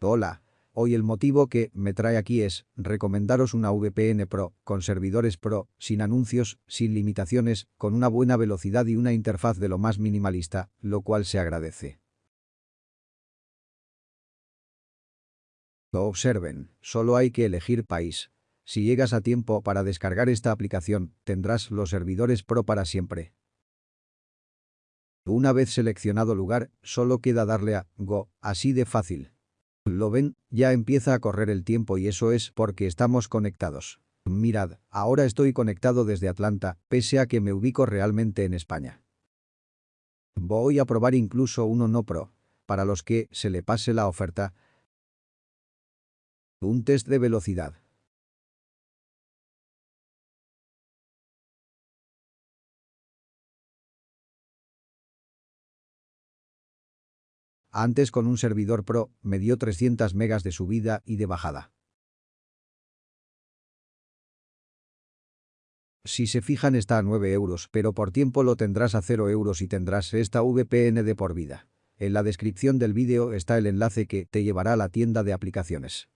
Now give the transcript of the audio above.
Hola. Hoy el motivo que me trae aquí es recomendaros una VPN Pro, con servidores Pro, sin anuncios, sin limitaciones, con una buena velocidad y una interfaz de lo más minimalista, lo cual se agradece. Lo observen, solo hay que elegir país. Si llegas a tiempo para descargar esta aplicación, tendrás los servidores Pro para siempre. Una vez seleccionado lugar, solo queda darle a Go, así de fácil. ¿Lo ven? Ya empieza a correr el tiempo y eso es porque estamos conectados. Mirad, ahora estoy conectado desde Atlanta, pese a que me ubico realmente en España. Voy a probar incluso uno no pro. Para los que se le pase la oferta. Un test de velocidad. Antes con un servidor Pro, me dio 300 megas de subida y de bajada. Si se fijan está a 9 euros, pero por tiempo lo tendrás a 0 euros y tendrás esta VPN de por vida. En la descripción del vídeo está el enlace que te llevará a la tienda de aplicaciones.